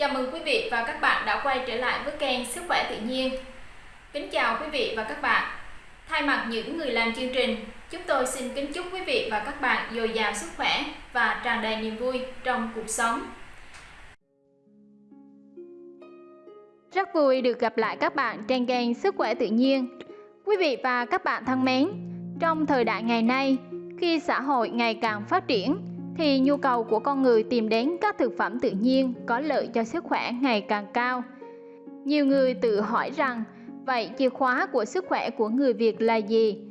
Chào mừng quý vị và các bạn đã quay trở lại với kênh Sức khỏe tự nhiên. Kính chào quý vị và các bạn. Thay mặt những người làm chương trình, chúng tôi xin kính chúc quý vị và các bạn dồi dào sức khỏe và tràn đầy niềm vui trong cuộc sống. Rất vui được gặp lại các bạn trên kênh Sức khỏe tự nhiên. Quý vị và các bạn thân mến, trong thời đại ngày nay, khi xã hội ngày càng phát triển thì nhu cầu của con người tìm đến các thực phẩm tự nhiên có lợi cho sức khỏe ngày càng cao. Nhiều người tự hỏi rằng, vậy chìa khóa của sức khỏe của người Việt là gì?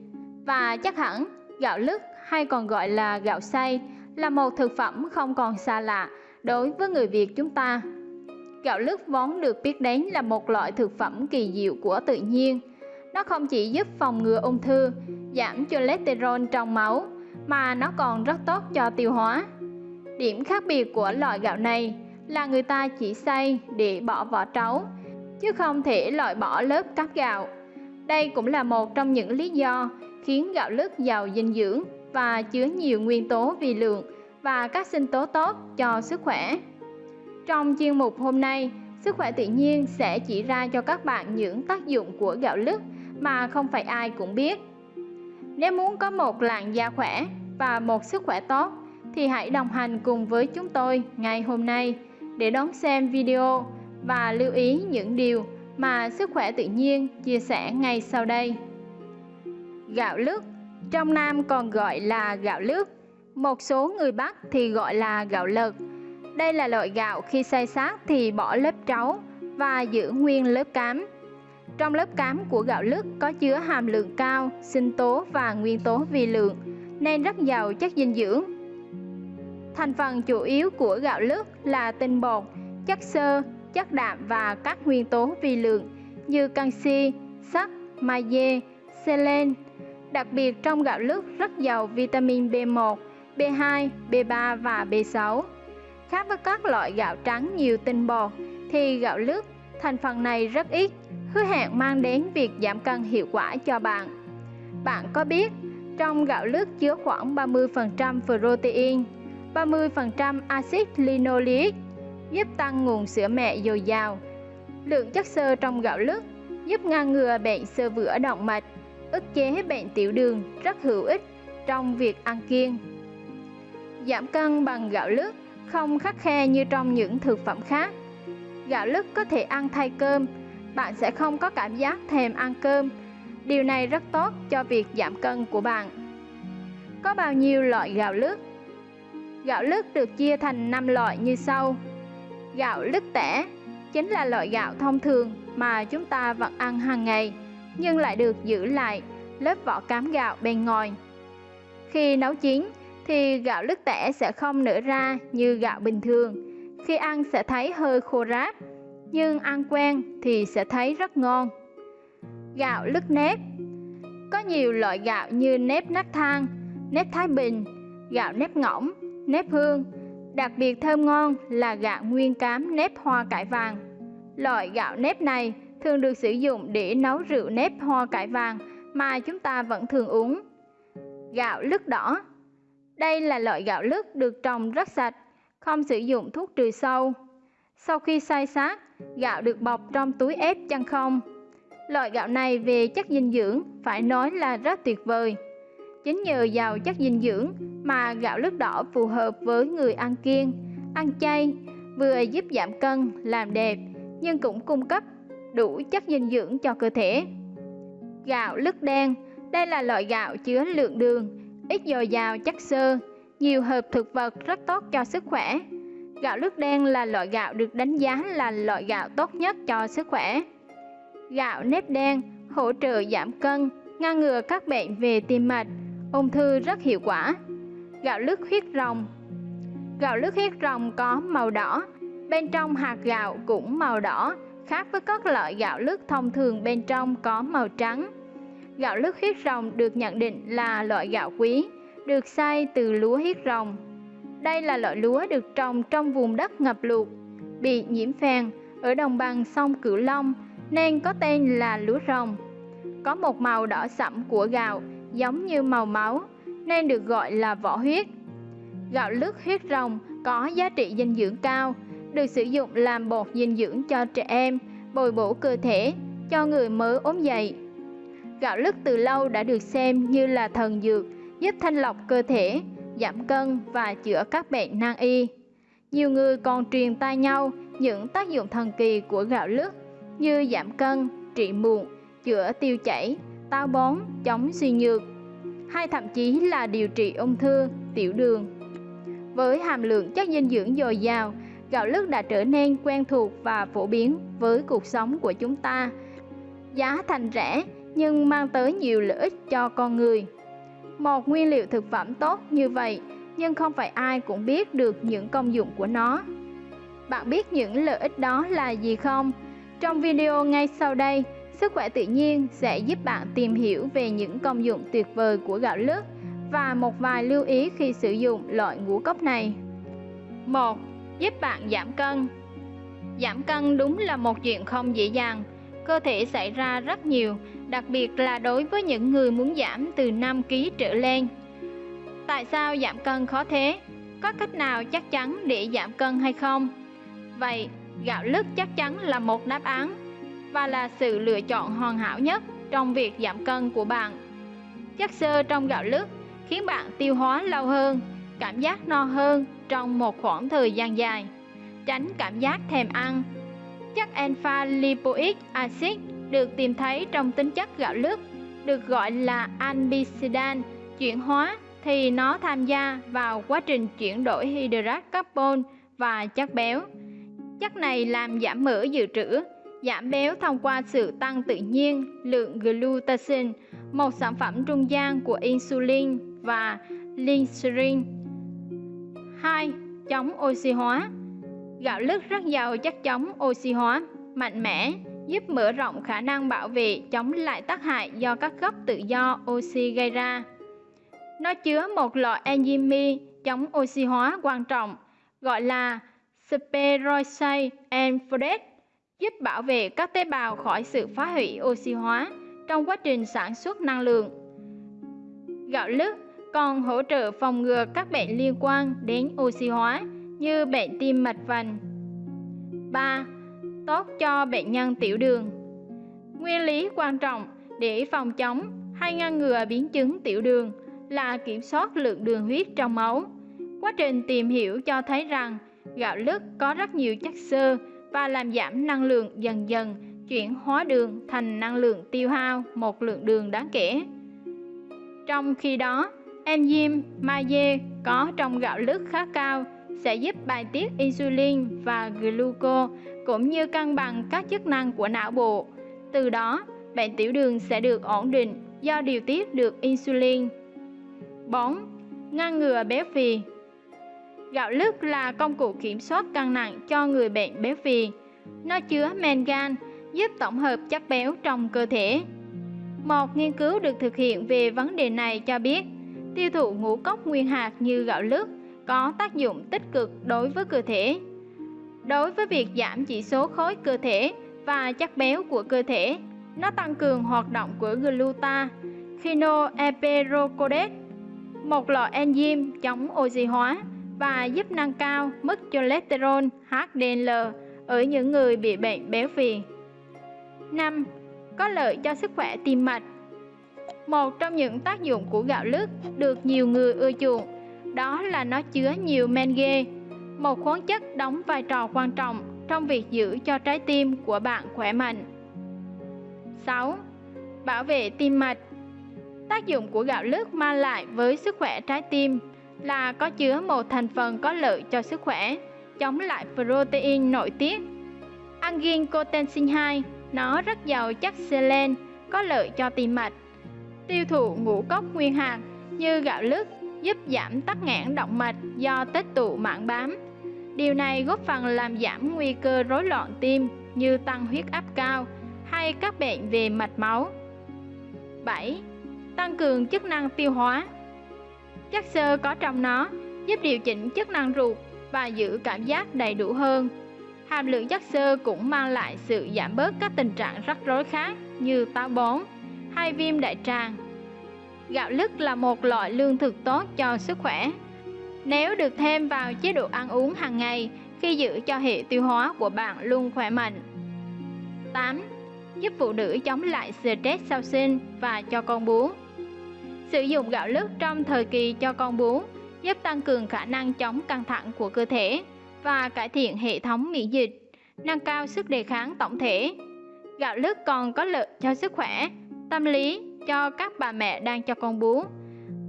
Và chắc hẳn gạo lứt hay còn gọi là gạo xay là một thực phẩm không còn xa lạ đối với người Việt chúng ta. Gạo lứt vốn được biết đến là một loại thực phẩm kỳ diệu của tự nhiên. Nó không chỉ giúp phòng ngừa ung thư, giảm cholesterol trong máu, mà nó còn rất tốt cho tiêu hóa. Điểm khác biệt của loại gạo này là người ta chỉ xay để bỏ vỏ trấu, chứ không thể loại bỏ lớp cát gạo. Đây cũng là một trong những lý do khiến gạo lứt giàu dinh dưỡng và chứa nhiều nguyên tố vi lượng và các sinh tố tốt cho sức khỏe. Trong chuyên mục hôm nay, Sức khỏe tự nhiên sẽ chỉ ra cho các bạn những tác dụng của gạo lứt mà không phải ai cũng biết. Nếu muốn có một làn da khỏe và một sức khỏe tốt thì hãy đồng hành cùng với chúng tôi ngày hôm nay để đón xem video và lưu ý những điều mà sức khỏe tự nhiên chia sẻ ngay sau đây. Gạo lứt trong Nam còn gọi là gạo lứt, một số người Bắc thì gọi là gạo lợt. Đây là loại gạo khi xay sát thì bỏ lớp trấu và giữ nguyên lớp cám. Trong lớp cám của gạo lứt có chứa hàm lượng cao sinh tố và nguyên tố vi lượng nên rất giàu chất dinh dưỡng. Thành phần chủ yếu của gạo lứt là tinh bột, chất xơ, chất đạm và các nguyên tố vi lượng như canxi, sắt, magie, selen. Đặc biệt trong gạo lứt rất giàu vitamin B1, B2, B3 và B6. Khác với các loại gạo trắng nhiều tinh bột thì gạo lứt thành phần này rất ít, hứa hẹn mang đến việc giảm cân hiệu quả cho bạn. Bạn có biết trong gạo lứt chứa khoảng 30% protein, 30% axit linoleic giúp tăng nguồn sữa mẹ dồi dào. Lượng chất xơ trong gạo lứt giúp ngăn ngừa bệnh xơ vữa động mạch, ức chế bệnh tiểu đường rất hữu ích trong việc ăn kiêng. Giảm cân bằng gạo lứt không khắc khe như trong những thực phẩm khác. Gạo lứt có thể ăn thay cơm, bạn sẽ không có cảm giác thèm ăn cơm Điều này rất tốt cho việc giảm cân của bạn. Có bao nhiêu loại gạo lứt? Gạo lứt được chia thành 5 loại như sau. Gạo lứt tẻ chính là loại gạo thông thường mà chúng ta vẫn ăn hàng ngày, nhưng lại được giữ lại lớp vỏ cám gạo bên ngoài. Khi nấu chín thì gạo lứt tẻ sẽ không nở ra như gạo bình thường. Khi ăn sẽ thấy hơi khô ráp, nhưng ăn quen thì sẽ thấy rất ngon. Gạo lứt nếp Có nhiều loại gạo như nếp nát thang, nếp Thái Bình, gạo nếp ngỗng, nếp hương. Đặc biệt thơm ngon là gạo nguyên cám nếp hoa cải vàng. Loại gạo nếp này thường được sử dụng để nấu rượu nếp hoa cải vàng mà chúng ta vẫn thường uống. Gạo lứt đỏ Đây là loại gạo lứt được trồng rất sạch, không sử dụng thuốc trừ sâu. Sau khi xay sát, gạo được bọc trong túi ép chân không Loại gạo này về chất dinh dưỡng phải nói là rất tuyệt vời. Chính nhờ giàu chất dinh dưỡng mà gạo lứt đỏ phù hợp với người ăn kiêng, ăn chay, vừa giúp giảm cân, làm đẹp, nhưng cũng cung cấp đủ chất dinh dưỡng cho cơ thể. Gạo lứt đen, đây là loại gạo chứa lượng đường, ít dồi dào chất xơ, nhiều hợp thực vật rất tốt cho sức khỏe. Gạo lứt đen là loại gạo được đánh giá là loại gạo tốt nhất cho sức khỏe. Gạo nếp đen hỗ trợ giảm cân, ngăn ngừa các bệnh về tim mạch, ung thư rất hiệu quả. Gạo lứt huyết rồng Gạo lứt huyết rồng có màu đỏ, bên trong hạt gạo cũng màu đỏ, khác với các loại gạo lứt thông thường bên trong có màu trắng. Gạo lứt huyết rồng được nhận định là loại gạo quý, được xay từ lúa huyết rồng. Đây là loại lúa được trồng trong vùng đất ngập lụt, bị nhiễm phèn ở đồng bằng sông Cửu Long nên có tên là lúa rồng. Có một màu đỏ sẫm của gạo giống như màu máu nên được gọi là vỏ huyết. Gạo lứt huyết rồng có giá trị dinh dưỡng cao, được sử dụng làm bột dinh dưỡng cho trẻ em, bồi bổ cơ thể cho người mới ốm dậy. Gạo lứt từ lâu đã được xem như là thần dược, giúp thanh lọc cơ thể, giảm cân và chữa các bệnh nan y. Nhiều người còn truyền tai nhau những tác dụng thần kỳ của gạo lứt như giảm cân, trị mụn, chữa tiêu chảy, táo bón, chống suy nhược, hay thậm chí là điều trị ung thư, tiểu đường. Với hàm lượng chất dinh dưỡng dồi dào, gạo lứt đã trở nên quen thuộc và phổ biến với cuộc sống của chúng ta. Giá thành rẻ nhưng mang tới nhiều lợi ích cho con người. Một nguyên liệu thực phẩm tốt như vậy nhưng không phải ai cũng biết được những công dụng của nó. Bạn biết những lợi ích đó là gì không? Trong video ngay sau đây, Sức khỏe tự nhiên sẽ giúp bạn tìm hiểu về những công dụng tuyệt vời của gạo lứt và một vài lưu ý khi sử dụng loại ngũ cốc này. 1. Giúp bạn giảm cân Giảm cân đúng là một chuyện không dễ dàng. Cơ thể xảy ra rất nhiều, đặc biệt là đối với những người muốn giảm từ 5 kg trở lên. Tại sao giảm cân khó thế? Có cách nào chắc chắn để giảm cân hay không? Vậy, gạo lứt chắc chắn là một đáp án và là sự lựa chọn hoàn hảo nhất trong việc giảm cân của bạn. Chất xơ trong gạo lứt khiến bạn tiêu hóa lâu hơn, cảm giác no hơn trong một khoảng thời gian dài, tránh cảm giác thèm ăn. Chất alpha lipoic acid được tìm thấy trong tính chất gạo lứt, được gọi là albicidan chuyển hóa thì nó tham gia vào quá trình chuyển đổi hydrat carbon và chất béo. Chất này làm giảm mỡ dự trữ, giảm béo thông qua sự tăng tự nhiên lượng glutathione, một sản phẩm trung gian của insulin và linserin. 2. Chống oxy hóa Gạo lứt rất giàu chất chống oxy hóa, mạnh mẽ, giúp mở rộng khả năng bảo vệ chống lại tác hại do các gốc tự do oxy gây ra. Nó chứa một loại enzyme chống oxy hóa quan trọng gọi là Speroxide and folate giúp bảo vệ các tế bào khỏi sự phá hủy oxy hóa trong quá trình sản xuất năng lượng. Gạo lứt còn hỗ trợ phòng ngừa các bệnh liên quan đến oxy hóa như bệnh tim mạch vành. 3. Tốt cho bệnh nhân tiểu đường. Nguyên lý quan trọng để phòng chống hay ngăn ngừa biến chứng tiểu đường là kiểm soát lượng đường huyết trong máu. Quá trình tìm hiểu cho thấy rằng gạo lứt có rất nhiều chất xơ và làm giảm năng lượng dần dần chuyển hóa đường thành năng lượng tiêu hao một lượng đường đáng kể. Trong khi đó, enzyme magie có trong gạo lứt khá cao sẽ giúp bài tiết insulin và gluco cũng như cân bằng các chức năng của não bộ. Từ đó, bệnh tiểu đường sẽ được ổn định do điều tiết được insulin. 4. Ngăn ngừa béo phì Gạo lứt là công cụ kiểm soát cân nặng cho người bệnh béo phì. Nó chứa mangan, giúp tổng hợp chất béo trong cơ thể. Một nghiên cứu được thực hiện về vấn đề này cho biết, tiêu thụ ngũ cốc nguyên hạt như gạo lứt có tác dụng tích cực đối với cơ thể. Đối với việc giảm chỉ số khối cơ thể và chất béo của cơ thể, nó tăng cường hoạt động của gluta, khinoeperocodes, một loại enzyme chống oxy hóa và giúp nâng cao mức cholesterol HDL ở những người bị bệnh béo phì. 5. Có lợi cho sức khỏe tim mạch Một trong những tác dụng của gạo lứt được nhiều người ưa chuộng đó là nó chứa nhiều mengue, một khoáng chất đóng vai trò quan trọng trong việc giữ cho trái tim của bạn khỏe mạnh. 6. Bảo vệ tim mạch Tác dụng của gạo lứt mang lại với sức khỏe trái tim là có chứa một thành phần có lợi cho sức khỏe, chống lại protein nội tiết. Angiotensin 2, nó rất giàu chất selen, có lợi cho tim mạch. Tiêu thụ ngũ cốc nguyên hạt như gạo lứt giúp giảm tắc nghẽn động mạch do tích tụ mảng bám. Điều này góp phần làm giảm nguy cơ rối loạn tim như tăng huyết áp cao hay các bệnh về mạch máu. 7. Tăng cường chức năng tiêu hóa Chất xơ có trong nó giúp điều chỉnh chức năng ruột và giữ cảm giác đầy đủ hơn. Hàm lượng chất xơ cũng mang lại sự giảm bớt các tình trạng rắc rối khác như táo bón hay viêm đại tràng. Gạo lứt là một loại lương thực tốt cho sức khỏe. Nếu được thêm vào chế độ ăn uống hàng ngày, khi giữ cho hệ tiêu hóa của bạn luôn khỏe mạnh. 8. Giúp phụ nữ chống lại stress sau sinh và cho con bú. Sử dụng gạo lứt trong thời kỳ cho con bú giúp tăng cường khả năng chống căng thẳng của cơ thể và cải thiện hệ thống miễn dịch, nâng cao sức đề kháng tổng thể. Gạo lứt còn có lợi cho sức khỏe, tâm lý cho các bà mẹ đang cho con bú.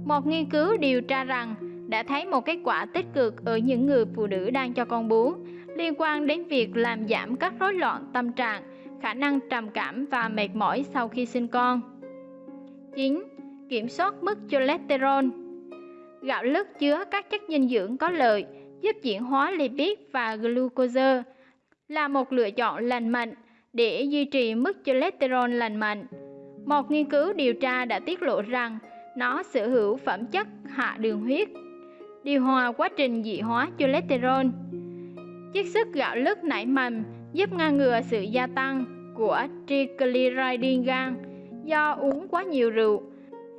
Một nghiên cứu điều tra rằng đã thấy một kết quả tích cực ở những người phụ nữ đang cho con bú liên quan đến việc làm giảm các rối loạn tâm trạng, khả năng trầm cảm và mệt mỏi sau khi sinh con. 9. Kiểm soát mức cholesterol Gạo lứt chứa các chất dinh dưỡng có lợi, giúp chuyển hóa lipid và glucose, là một lựa chọn lành mạnh để duy trì mức cholesterol lành mạnh. Một nghiên cứu điều tra đã tiết lộ rằng nó sở hữu phẩm chất hạ đường huyết, điều hòa quá trình dị hóa cholesterol. Chiết xuất gạo lứt nảy mầm giúp ngăn ngừa sự gia tăng của triglycerin gan do uống quá nhiều rượu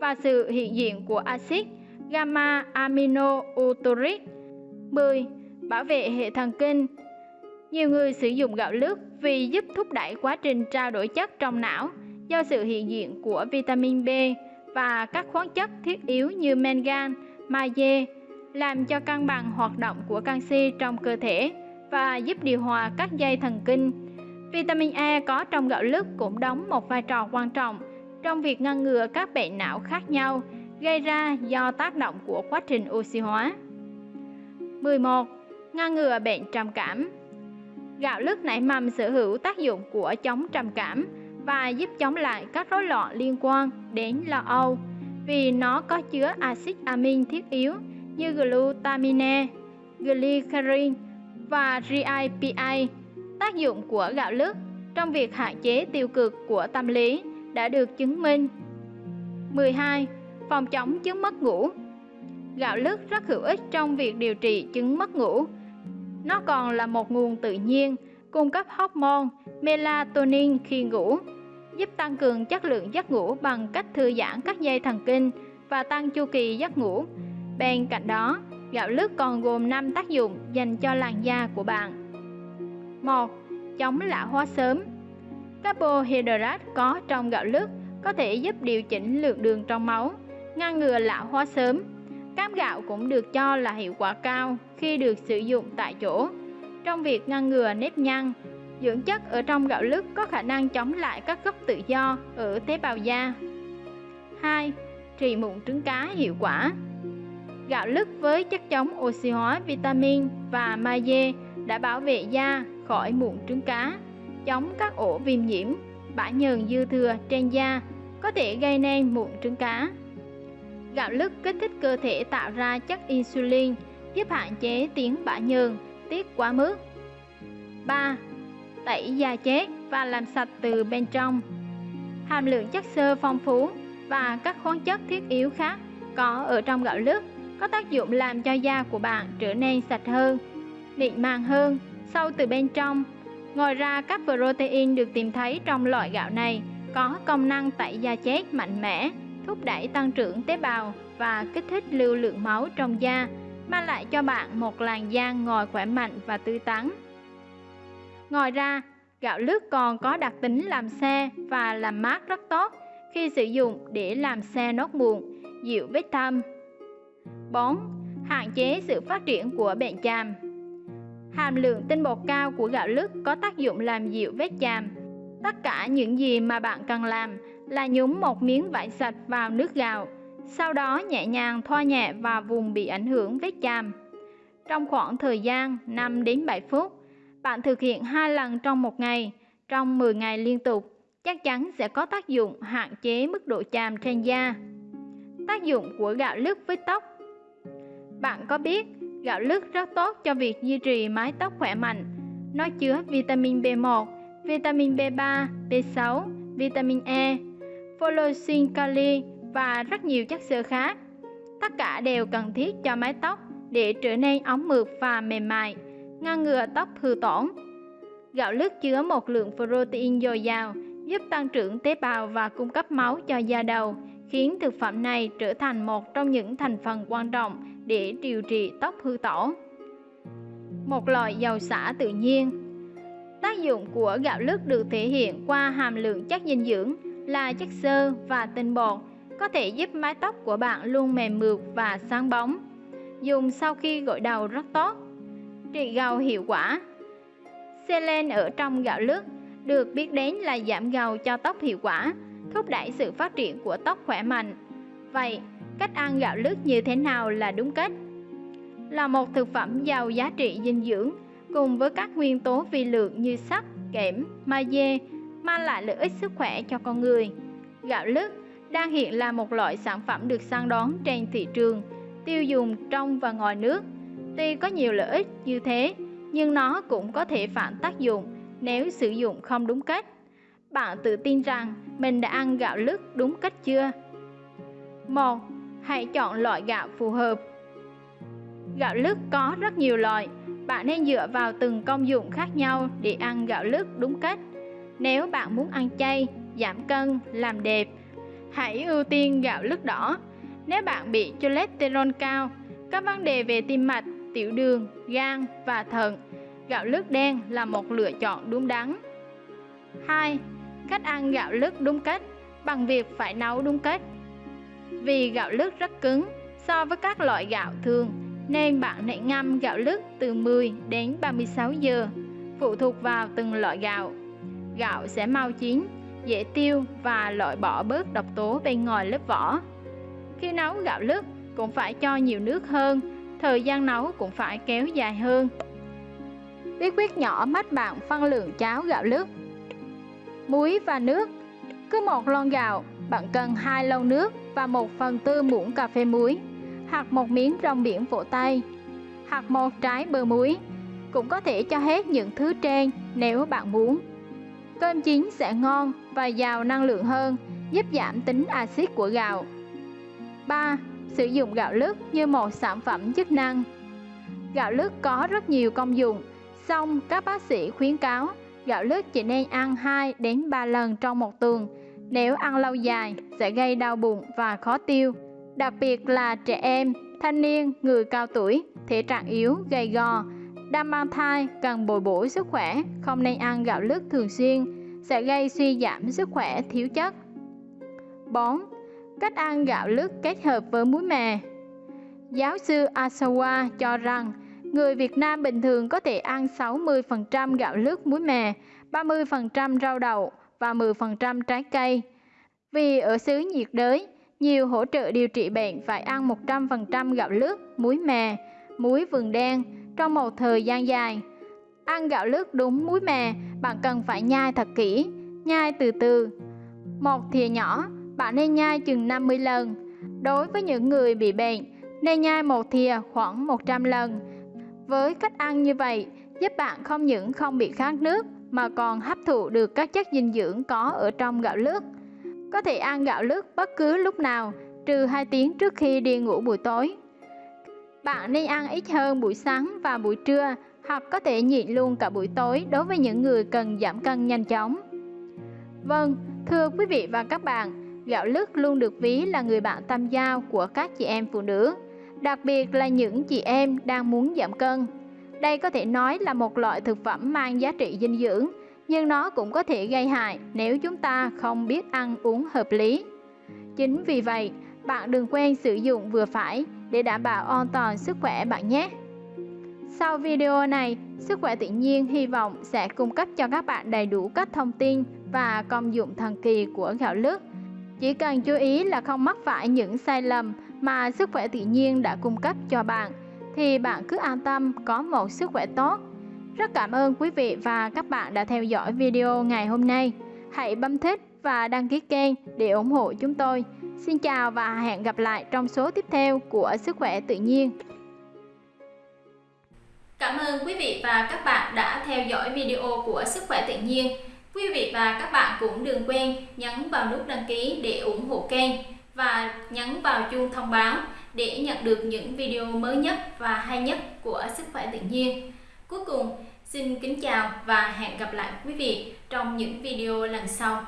và sự hiện diện của axit gamma amino 10. Bảo vệ hệ thần kinh Nhiều người sử dụng gạo lứt vì giúp thúc đẩy quá trình trao đổi chất trong não do sự hiện diện của vitamin B và các khoáng chất thiết yếu như mangan, magie, làm cho cân bằng hoạt động của canxi trong cơ thể và giúp điều hòa các dây thần kinh. Vitamin A có trong gạo lứt cũng đóng một vai trò quan trọng trong việc ngăn ngừa các bệnh não khác nhau gây ra do tác động của quá trình oxy hóa. 11. Ngăn ngừa bệnh trầm cảm Gạo lứt nảy mầm sở hữu tác dụng của chống trầm cảm và giúp chống lại các rối loạn liên quan đến lo âu vì nó có chứa axit amin thiết yếu như glutamine, glycerin và GIPA. Tác dụng của gạo lứt trong việc hạn chế tiêu cực của tâm lý đã được chứng minh. 12. Phòng chống chứng mất ngủ Gạo lứt rất hữu ích trong việc điều trị chứng mất ngủ. Nó còn là một nguồn tự nhiên cung cấp hormone melatonin khi ngủ, giúp tăng cường chất lượng giấc ngủ bằng cách thư giãn các dây thần kinh và tăng chu kỳ giấc ngủ. Bên cạnh đó, gạo lứt còn gồm 5 tác dụng dành cho làn da của bạn. 1. Chống lão hóa sớm Carbohydrate có trong gạo lứt có thể giúp điều chỉnh lượng đường trong máu, ngăn ngừa lão hóa sớm. Cám gạo cũng được cho là hiệu quả cao khi được sử dụng tại chỗ trong việc ngăn ngừa nếp nhăn. Dưỡng chất ở trong gạo lứt có khả năng chống lại các gốc tự do ở tế bào da. 2. Trị mụn trứng cá hiệu quả Gạo lứt với chất chống oxy hóa vitamin và magie đã bảo vệ da khỏi mụn trứng cá, chống các ổ viêm nhiễm, bã nhờn dư thừa trên da có thể gây nên mụn trứng cá. Gạo lứt kích thích cơ thể tạo ra chất insulin, giúp hạn chế tiếng bã nhờn, tiết quá mức. 3. Tẩy da chết và làm sạch từ bên trong. Hàm lượng chất xơ phong phú và các khoáng chất thiết yếu khác có ở trong gạo lứt có tác dụng làm cho da của bạn trở nên sạch hơn, mịn màng hơn, sâu từ bên trong. Ngoài ra, các protein được tìm thấy trong loại gạo này có công năng tẩy da chết mạnh mẽ, thúc đẩy tăng trưởng tế bào và kích thích lưu lượng máu trong da, mang lại cho bạn một làn da ngòi khỏe mạnh và tươi tắn. Ngoài ra, gạo lứt còn có đặc tính làm xe và làm mát rất tốt khi sử dụng để làm xe nốt mụn, dịu vết thâm. 4. Hạn chế sự phát triển của bệnh chàm Hàm lượng tinh bột cao của gạo lứt có tác dụng làm dịu vết chàm. Tất cả những gì mà bạn cần làm là nhúng một miếng vải sạch vào nước gạo, sau đó nhẹ nhàng thoa nhẹ vào vùng bị ảnh hưởng vết chàm. Trong khoảng thời gian 5 đến 7 phút, bạn thực hiện hai lần trong một ngày, trong 10 ngày liên tục, chắc chắn sẽ có tác dụng hạn chế mức độ chàm trên da. Tác dụng của gạo lứt với tóc Bạn có biết gạo lứt rất tốt cho việc duy trì mái tóc khỏe mạnh. Nó chứa vitamin B1, vitamin B3, B6, vitamin E, folocin kali và rất nhiều chất xơ khác. Tất cả đều cần thiết cho mái tóc để trở nên óng mượt và mềm mại, ngăn ngừa tóc hư tổn. Gạo lứt chứa một lượng protein dồi dào, giúp tăng trưởng tế bào và cung cấp máu cho da đầu, khiến thực phẩm này trở thành một trong những thành phần quan trọng để điều trị tóc hư tổn. một loại dầu xả tự nhiên. Tác dụng của gạo lứt được thể hiện qua hàm lượng chất dinh dưỡng là chất xơ và tinh bột, có thể giúp mái tóc của bạn luôn mềm mượt và sáng bóng. Dùng sau khi gội đầu rất tốt. Trị gầu hiệu quả Selen ở trong gạo lứt được biết đến là giảm gầu cho tóc hiệu quả, thúc đẩy sự phát triển của tóc khỏe mạnh. Vậy, cách ăn gạo lứt như thế nào là đúng cách? Là một thực phẩm giàu giá trị dinh dưỡng cùng với các nguyên tố vi lượng như sắt, kẽm, magie mang lại lợi ích sức khỏe cho con người. Gạo lứt đang hiện là một loại sản phẩm được săn đón trên thị trường, tiêu dùng trong và ngoài nước. Tuy có nhiều lợi ích như thế, nhưng nó cũng có thể phản tác dụng nếu sử dụng không đúng cách. Bạn tự tin rằng mình đã ăn gạo lứt đúng cách chưa? 1. Hãy chọn loại gạo phù hợp. Gạo lứt có rất nhiều loại, bạn nên dựa vào từng công dụng khác nhau để ăn gạo lứt đúng cách. Nếu bạn muốn ăn chay, giảm cân, làm đẹp, hãy ưu tiên gạo lứt đỏ. Nếu bạn bị cholesterol cao, các vấn đề về tim mạch, tiểu đường, gan và thận, gạo lứt đen là một lựa chọn đúng đắn. 2. Cách ăn gạo lứt đúng cách bằng việc phải nấu đúng cách. Vì gạo lứt rất cứng so với các loại gạo thường nên bạn nên ngâm gạo lứt từ 10 đến 36 giờ, phụ thuộc vào từng loại gạo. Gạo sẽ mau chín, dễ tiêu và loại bỏ bớt độc tố bên ngoài lớp vỏ. Khi nấu gạo lứt cũng phải cho nhiều nước hơn, thời gian nấu cũng phải kéo dài hơn. Bí quyết nhỏ mách bạn phân lượng cháo gạo lứt. Muối và nước. Cứ một lon gạo, bạn cần 2 lon nước và 1 phần tư muỗng cà phê muối. Hoặc một miếng rong biển vỗ tay. Hoặc một trái bơ muối. Cũng có thể cho hết những thứ trên nếu bạn muốn. Cơm chín sẽ ngon và giàu năng lượng hơn, giúp giảm tính axit của gạo. 3. Sử dụng gạo lứt như một sản phẩm chức năng. Gạo lứt có rất nhiều công dụng, Song các bác sĩ khuyến cáo gạo lứt chỉ nên ăn 2 đến 3 lần trong một tuần nếu ăn lâu dài sẽ gây đau bụng và khó tiêu đặc biệt là trẻ em, thanh niên, người cao tuổi, thể trạng yếu, gầy gò, đang mang thai cần bồi bổ sức khỏe, không nên ăn gạo lứt thường xuyên, sẽ gây suy giảm sức khỏe thiếu chất. 4. Cách ăn gạo lứt kết hợp với muối mè Giáo sư Asawa cho rằng người Việt Nam bình thường có thể ăn 60% gạo lứt muối mè, 30% rau đậu và 10% trái cây. Vì ở xứ nhiệt đới, nhiều hỗ trợ điều trị bệnh phải ăn 100% gạo lứt, muối mè, muối vườn đen trong một thời gian dài. Ăn gạo lứt đúng muối mè, bạn cần phải nhai thật kỹ, nhai từ từ. Một thìa nhỏ, bạn nên nhai chừng 50 lần. Đối với những người bị bệnh, nên nhai một thìa khoảng 100 lần. Với cách ăn như vậy, giúp bạn không những không bị khát nước mà còn hấp thụ được các chất dinh dưỡng có ở trong gạo lứt. Có thể ăn gạo lứt bất cứ lúc nào, trừ 2 tiếng trước khi đi ngủ buổi tối. Bạn nên ăn ít hơn buổi sáng và buổi trưa, hoặc có thể nhịn luôn cả buổi tối đối với những người cần giảm cân nhanh chóng. Vâng, thưa quý vị và các bạn, gạo lứt luôn được ví là người bạn tâm giao của các chị em phụ nữ, đặc biệt là những chị em đang muốn giảm cân. Đây có thể nói là một loại thực phẩm mang giá trị dinh dưỡng, nhưng nó cũng có thể gây hại nếu chúng ta không biết ăn uống hợp lý. Chính vì vậy, bạn đừng quên sử dụng vừa phải để đảm bảo an toàn sức khỏe bạn nhé. Sau video này, Sức khỏe tự nhiên hy vọng sẽ cung cấp cho các bạn đầy đủ các thông tin và công dụng thần kỳ của gạo lứt. Chỉ cần chú ý là không mắc phải những sai lầm mà sức khỏe tự nhiên đã cung cấp cho bạn, thì bạn cứ an tâm, có một sức khỏe tốt rất cảm ơn quý vị và các bạn đã theo dõi video ngày hôm nay. Hãy bấm thích và đăng ký kênh để ủng hộ chúng tôi. Xin chào và hẹn gặp lại trong số tiếp theo của Sức khỏe tự nhiên. Cảm ơn quý vị và các bạn đã theo dõi video của Sức khỏe tự nhiên. Quý vị và các bạn cũng đừng quên nhấn vào nút đăng ký để ủng hộ kênh và nhấn vào chuông thông báo để nhận được những video mới nhất và hay nhất của Sức khỏe tự nhiên. Cuối cùng, xin kính chào và hẹn gặp lại quý vị trong những video lần sau.